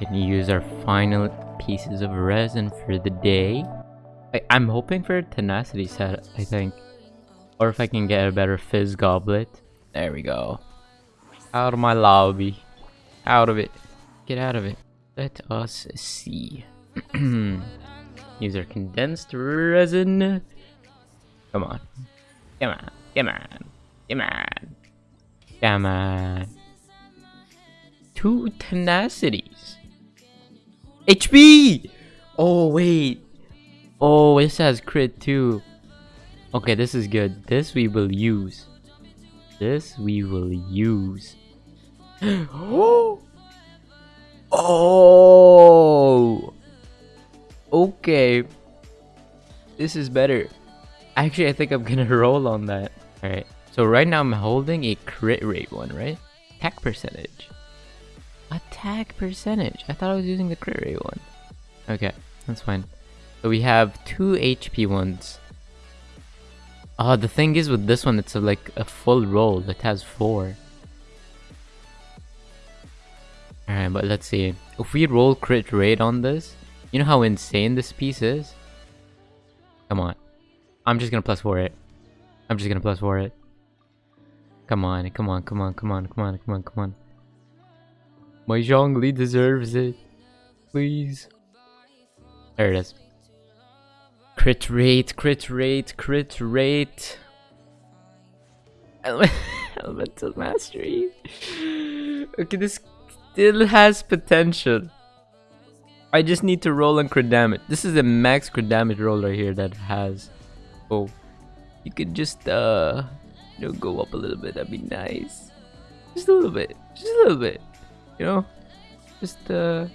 and use our final pieces of resin for the day. I I'm hoping for a tenacity set, I think. Or if I can get a better phys goblet. There we go. Out of my lobby. Out of it. Get out of it. Let us see. Use our condensed resin. Come on. Come on. Come on. Come on. Come on. Two tenacities. HP! Oh, wait. Oh, this has crit too. Okay, this is good. This we will use. This we will use. oh! Okay. This is better. Actually, I think I'm gonna roll on that. Alright. So right now I'm holding a crit rate one, right? Attack percentage. Attack percentage. I thought I was using the crit rate one. Okay, that's fine. So we have two HP ones. Oh, the thing is with this one, it's a, like a full roll. It has four. Alright, but let's see. If we roll crit rate on this, you know how insane this piece is? Come on. I'm just gonna plus four it. I'm just gonna plus four it. Come on, come on, come on, come on, come on, come on, come on. My Zhongli deserves it. Please. There it is. Crit rate, crit rate, crit rate. Elemental mastery. Okay, this still has potential. I just need to roll on crit damage. This is a max crit damage roll right here that has. Oh, you could just uh, you know, go up a little bit. That'd be nice. Just a little bit. Just a little bit. You know, just uh,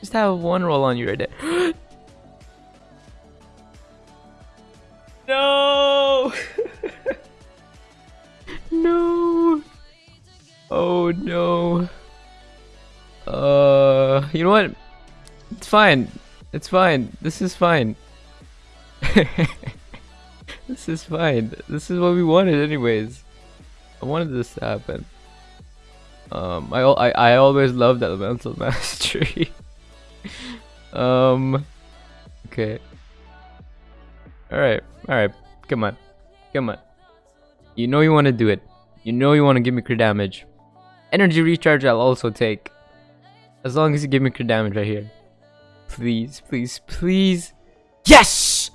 just have one roll on you right there. no. no. Oh no. Uh, you know what? It's fine. It's fine. This is fine. this is fine. This is what we wanted anyways. I wanted this to happen. Um, I, I, I always loved elemental mastery. um, okay. Alright, alright. Come on. Come on. You know you want to do it. You know you want to give me crit damage. Energy recharge I'll also take. As long as you give me crit damage right here. Please, please, please. Yes!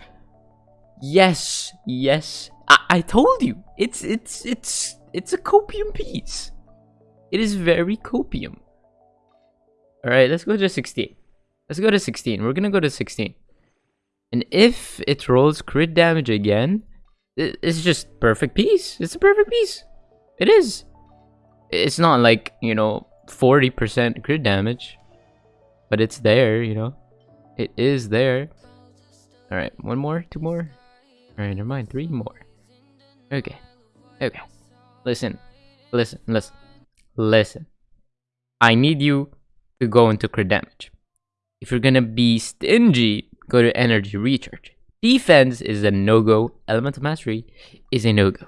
Yes, yes. I, I told you. It's, it's, it's, it's a copium piece. It is very copium. Alright, let's go to 16. Let's go to 16. We're gonna go to 16. And if it rolls crit damage again, it's just perfect piece. It's a perfect piece. It is. It's not like, you know, 40% crit damage. But it's there, you know. It is there. Alright, one more? Two more? Alright, never mind. Three more. Okay. Okay. Listen. Listen. Listen. Listen. I need you to go into crit damage. If you're gonna be stingy, go to energy recharge. Defense is a no-go. Elemental mastery is a no-go.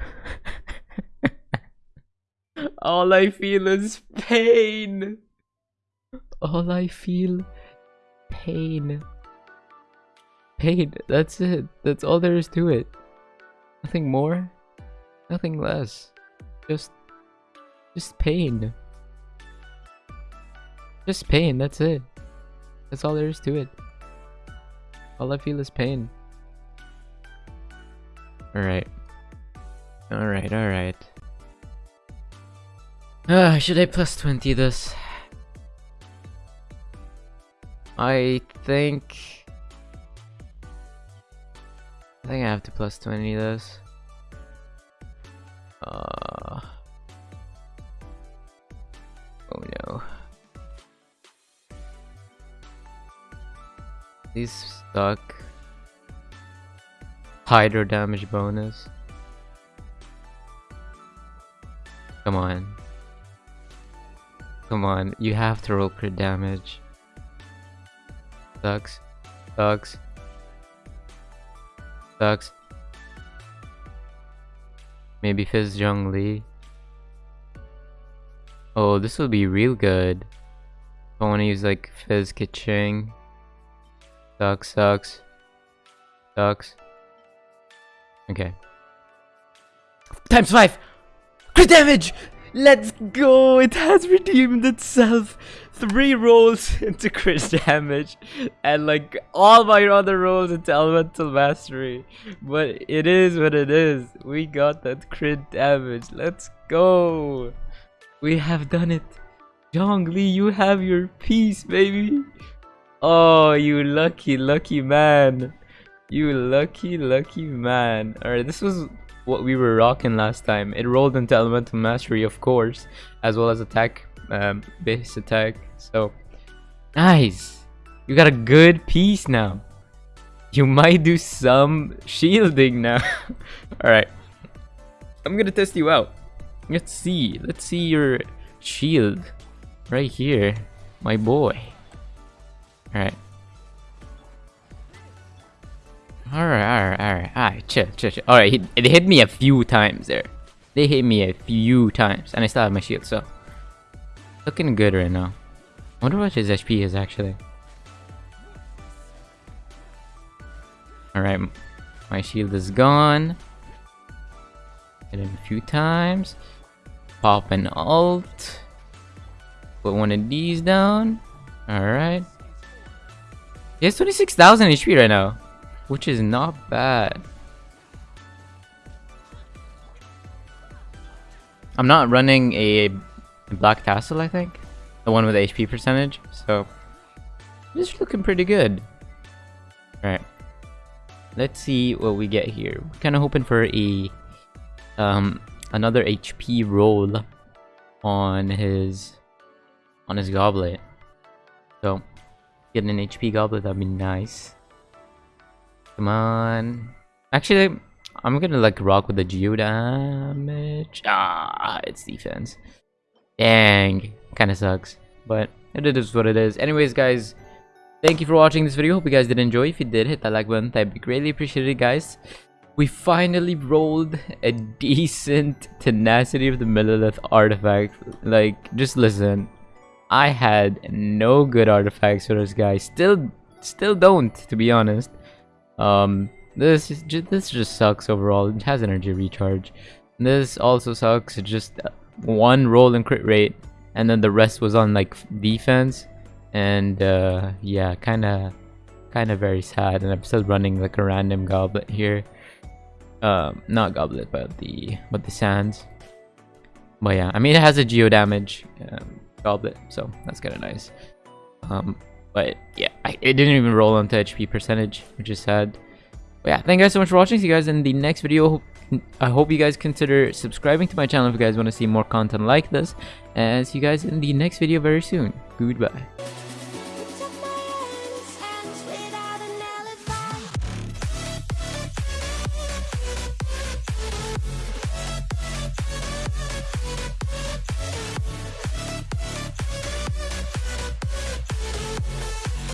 All I feel is pain. All I feel pain. Pain. That's it. That's all there is to it. Nothing more. Nothing less. Just just pain. Just pain, that's it. That's all there is to it. All I feel is pain. Alright. Alright, alright. Uh, should I plus 20 this? I think... I think I have to plus 20 this. Uh... Oh no. These stuck. Hydro damage bonus. Come on. Come on, you have to roll crit damage. Sucks. Sucks. Sucks. Maybe Phys Zhongli. Oh, this will be real good. I want to use like Phys Keqing. Sucks, sucks. Sucks. Okay. Times five! Crit damage! Let's go! It has redeemed itself! Three rolls into crit damage and like all my other rolls into elemental mastery. But it is what it is. We got that crit damage. Let's go! We have done it. Zhongli, you have your piece, baby. Oh, you lucky, lucky man. You lucky, lucky man. Alright, this was what we were rocking last time. It rolled into Elemental Mastery, of course, as well as attack, um, base attack. So, nice. You got a good piece now. You might do some shielding now. Alright. I'm gonna test you out. Let's see. Let's see your shield. Right here. My boy. Alright. Alright, alright, alright, alright, chill, chill, chill. Alright, they hit me a few times there. They hit me a few times, and I still have my shield, so... Looking good right now. I wonder what his HP is, actually. Alright, my shield is gone. Hit him a few times. Pop an ult. Put one of these down. Alright. He has 26,000 HP right now which is not bad. I'm not running a Black Tassel, I think. The one with HP percentage. So, this is looking pretty good. Alright. Let's see what we get here. We're kind of hoping for a um another HP roll on his on his goblet. So, getting an HP goblet, that'd be nice. Come on. Actually, I'm gonna like rock with the geo damage. Ah, it's defense. Dang, kind of sucks, but it is what it is. Anyways, guys, thank you for watching this video. Hope you guys did enjoy. If you did, hit that like button. That'd be greatly appreciated, guys. We finally rolled a decent tenacity of the Millelith artifact. Like, just listen. I had no good artifacts for this guy. Still, still don't, to be honest. Um, this just, this just sucks overall. It has energy recharge. This also sucks. Just one roll in crit rate, and then the rest was on like defense, and uh, yeah, kind of, kind of very sad. And I'm still running like a random goblet here. Um, not goblet, but the but the sands. But yeah, I mean it has a geo damage um, goblet, so that's kind of nice. Um, but yeah, I, it didn't even roll onto HP percentage, which is sad. But yeah, thank you guys so much for watching. See you guys in the next video. I hope you guys consider subscribing to my channel if you guys want to see more content like this. And see you guys in the next video very soon. Goodbye.